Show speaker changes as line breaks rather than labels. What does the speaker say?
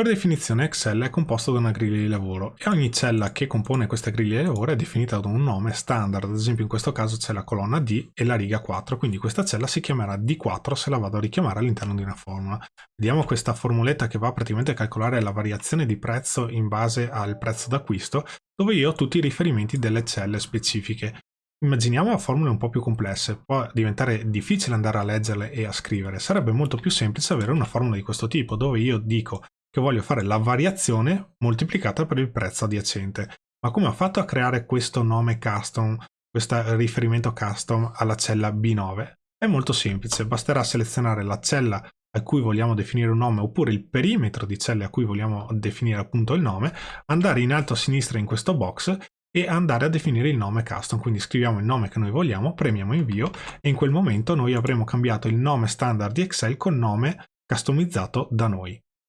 Per definizione Excel è composto da una griglia di lavoro e ogni cella che compone questa griglia di lavoro è definita da un nome standard, ad esempio in questo caso c'è la colonna D e la riga 4, quindi questa cella si chiamerà D4 se la vado a richiamare all'interno di una formula. Vediamo questa formuletta che va praticamente a calcolare la variazione di prezzo in base al prezzo d'acquisto, dove io ho tutti i riferimenti delle celle specifiche. Immaginiamo formule un po' più complesse, può diventare difficile andare a leggerle e a scrivere, sarebbe molto più semplice avere una formula di questo tipo, dove io dico che voglio fare la variazione moltiplicata per il prezzo adiacente. Ma come ho fatto a creare questo nome custom, questo riferimento custom alla cella B9? È molto semplice, basterà selezionare la cella a cui vogliamo definire un nome oppure il perimetro di celle a cui vogliamo definire appunto il nome, andare in alto a sinistra in questo box e andare a definire il nome custom, quindi scriviamo il nome che noi vogliamo, premiamo invio e in quel momento noi avremo cambiato il nome standard di Excel con nome customizzato da noi.